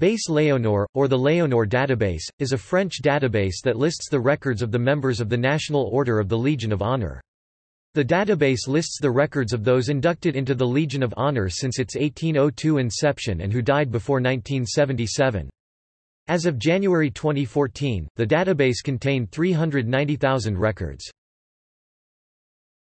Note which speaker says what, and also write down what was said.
Speaker 1: Base Léonore, or the Léonore database, is a French database that lists the records of the members of the National Order of the Legion of Honor. The database lists the records of those inducted into the Legion of Honor since its 1802 inception and who died before 1977. As of January 2014, the database contained 390,000 records.